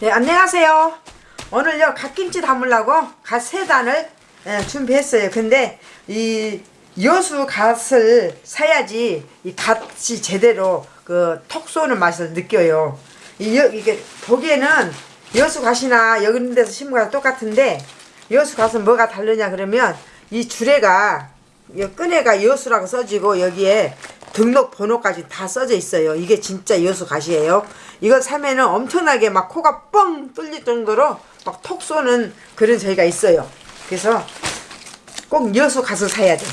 네, 안녕하세요. 오늘요 갓김치 담으려고 갓 세 단을 예, 준비했어요. 근데 이 여수 갓을 사야지 이 갓이 제대로 그 톡 쏘는 맛을 느껴요. 이 여, 이게 보기에는 여수 갓이나 여기 있는 데서 심은 거랑 똑같은데 여수 갓은 뭐가 다르냐 그러면 이 주례가 이 끈에가 여수라고 써지고 여기에 등록 번호까지 다 써져 있어요. 이게 진짜 여수 갓이에요. 이거 사면은 엄청나게 막 코가 뻥 뚫릴 정도로 막 톡 쏘는 그런 저희가 있어요. 그래서 꼭 여수 갓을 사야 돼.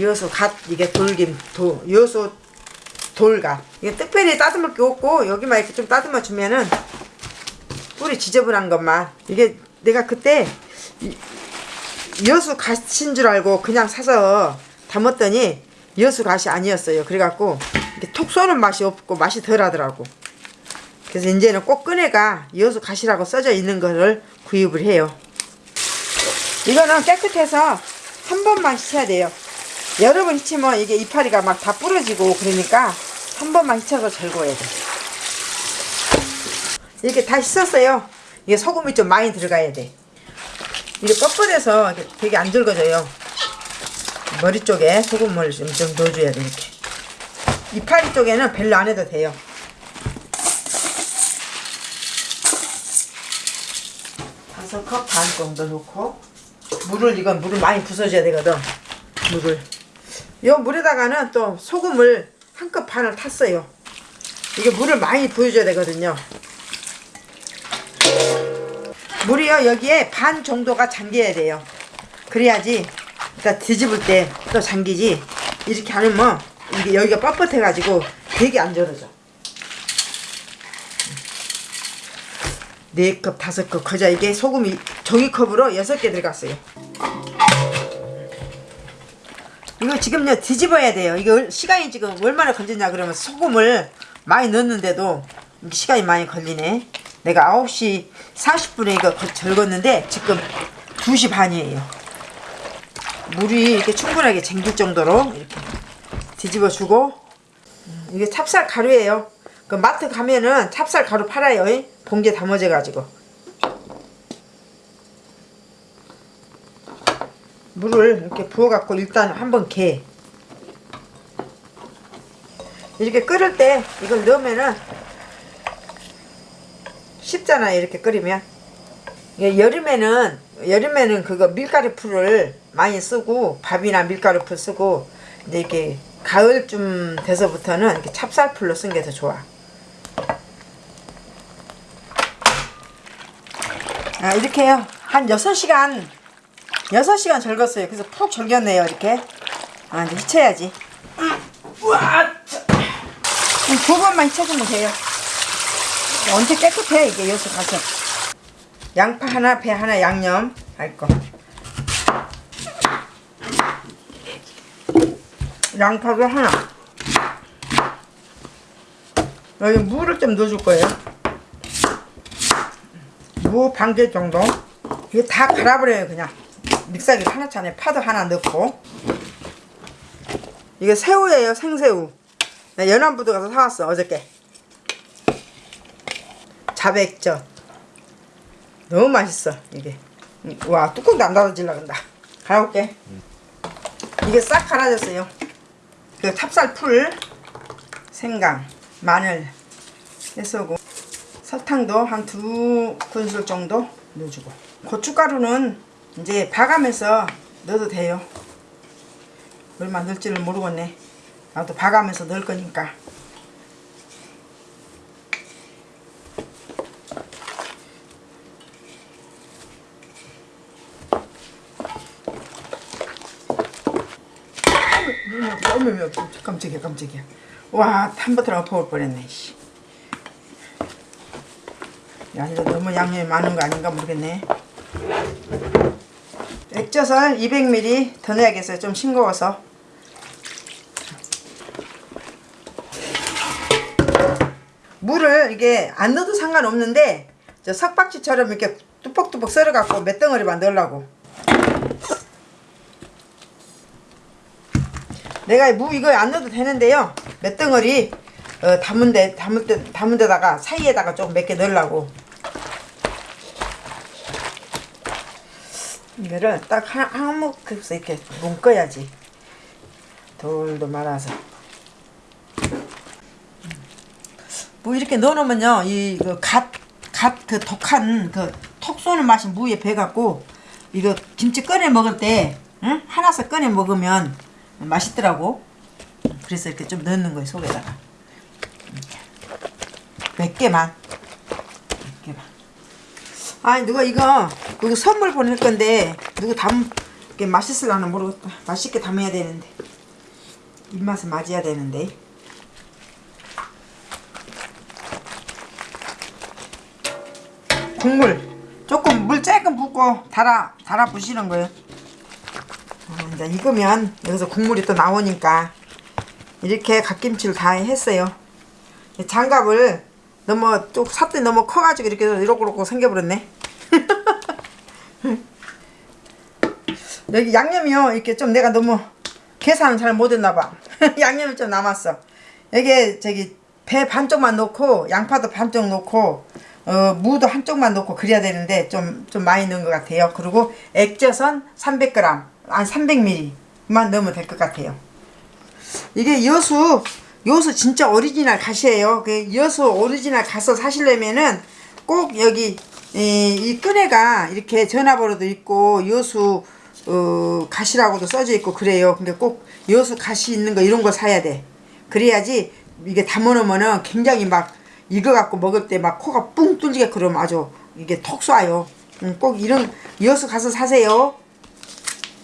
여수 갓 이게 돌김 도 여수 돌갓 이게 특별히 따듬을 게 없고 여기만 이렇게 좀 따듬어 주면은 뿌리 지저분한 것만 이게 내가 그때 이- 여수 갓인 줄 알고 그냥 사서 담았더니 여수 갓이 아니었어요. 그래갖고 이렇게 톡 쏘는 맛이 없고 맛이 덜 하더라고. 그래서 이제는 꼭 끈에가 여수 갓이라고 써져 있는 거를 구입을 해요. 이거는 깨끗해서 한 번만 씻어야 돼요. 여러 번 씻으면 이게 이파리가 막 다 부러지고 그러니까 한 번만 씻어서 절거해야 돼. 이렇게 다 씻었어요. 이게 소금이 좀 많이 들어가야 돼. 이게 뻣뻣해서 되게 안 절거져요. 머리 쪽에 소금을 좀, 좀 넣어줘야 돼, 이렇게. 이파리 쪽에는 별로 안 해도 돼요. 다섯 컵 반 정도 넣고, 물을, 이건 물을 많이 부숴줘야 되거든. 물을. 이 물에다가는 또 소금을 한 컵 반을 탔어요. 이게 물을 많이 부어줘야 되거든요. 물이요 여기에 반 정도가 잠겨야 돼요 그래야지 일단 뒤집을 때 또 잠기지? 이렇게 안 하면 이게 여기가 뻣뻣해 가지고 되게 안 절어져. 네컵 다섯 컵. 거자 이게 소금이 종이컵으로 여섯 개 들어갔어요. 이거 지금요 뒤집어야 돼요. 이거 시간이 지금 얼마나 걸리냐 그러면 소금을 많이 넣었는데도 시간이 많이 걸리네. 내가 9시 40분에 이거 거- 절궜는데 지금 2시 반이에요 물이 이렇게 충분하게 쟁길 정도로 이렇게 뒤집어 주고 음, 이게 찹쌀 가루예요. 그 마트 가면은 찹쌀 가루 팔아요. 이? 봉지에 담아져 가지고. 물을 이렇게 부어 갖고 일단 한번 개. 이렇게 끓을 때 이걸 넣으면은 쉽잖아요 이렇게 끓이면 여름에는 여름에는 그거 밀가루 풀을 많이 쓰고 밥이나 밀가루 풀 쓰고 이제 이렇게 가을쯤 돼서부터는 이렇게 찹쌀풀로 쓴 게 더 좋아. 아 이렇게 요. 한 6시간 6시간 절궜어요. 그래서 푹 절겼네요 이렇게. 아 이제 휘쳐야지. 두 번만 휘쳐주면 돼요. 언제 깨끗해 이게 여기서 가서 양파 하나 배 하나 양념. 할 거 양파도 하나. 여기 물을 좀 넣어줄 거예요. 무 반 개 정도. 이거 다 갈아버려요 그냥. 믹서기 하나짜리 파도 하나 넣고. 이게 새우예요 생새우. 나 연안부두 가서 사왔어 어저께. 자백젓 너무 맛있어 이게. 와 뚜껑도 안 닫아질라 간다. 갈아볼게. 이게 싹 갈아졌어요. 그 찹쌀 풀 생강 마늘 해서고 설탕도 한 두 큰술 정도 넣어주고. 고춧가루는 이제 봐가면서 넣어도 돼요. 얼마 넣을지를 모르겠네. 나도 봐가면서 넣을 거니까 어머 어머 깜짝이야 깜짝이야. 와 탐버터가 엎어올 뻔했네 씨. 야 이거 너무 양념이 많은 거 아닌가 모르겠네. 액젓을 200ml 더 넣어야겠어요. 좀 싱거워서. 물을 이게 안 넣어도 상관없는데 저 석박지처럼 이렇게 뚜벅뚜벅 썰어 갖고 몇 덩어리만 넣으려고 내가 무 이거 안 넣어도 되는데요 몇 덩어리 어, 담은 데 담을 때 담은 데다가 사이에다가 조금 몇 개 넣으려고 이거를 딱 한, 한몫급서 이렇게 묶어야지 돌도 많아서. 뭐 음. 이렇게 넣어놓으면요 이갓갓 그, 그 독한 그 톡 쏘는 맛이 무에 배갖고 이거 김치 꺼내 먹을 때 응? 하나씩 꺼내 먹으면 맛있더라고. 그래서 이렇게 좀 넣는 거예요 속에다가 몇 개만 몇 개만. 아 누가 이거 이거 선물 보낼 건데 누구 담 이게 맛있을라나 모르겠다. 맛있게 담아야 되는데 입맛에 맞아야 되는데. 국물 조금 물 조금 붓고 달아 달아 부시는 거예요. 아, 이제 익으면 여기서 국물이 또 나오니까 이렇게 갓김치를 다 했어요. 장갑을 너무 쭉 삿대 너무 커가지고 이렇게 이렇게 생겨버렸네. 여기 양념이요 이렇게 좀 내가 너무 계산을 잘 못했나봐. 양념이 좀 남았어. 여기 저기 배 반쪽만 넣고 양파도 반쪽 넣고 어, 무도 한쪽만 넣고 그래야 되는데 좀, 좀 많이 넣은 것 같아요. 그리고 액젓은 300g, 한 300ml만 넣으면 될 것 같아요. 이게 여수, 여수 진짜 오리지널 갓이에요. 그 여수 오리지널 갓을 사시려면은 꼭 여기 이, 이 끈에가 이렇게 전화번호도 있고 여수 어, 갓이라고도 써져 있고 그래요. 근데 꼭 여수 갓이 있는 거 이런 거 사야 돼. 그래야지 이게 담아놓으면은 굉장히 막 익어갖고 먹을 때 막 코가 뿡 뚫리게 그러면 아주 이게 톡 쏴요. 응, 꼭 이런 여수 가서 사세요.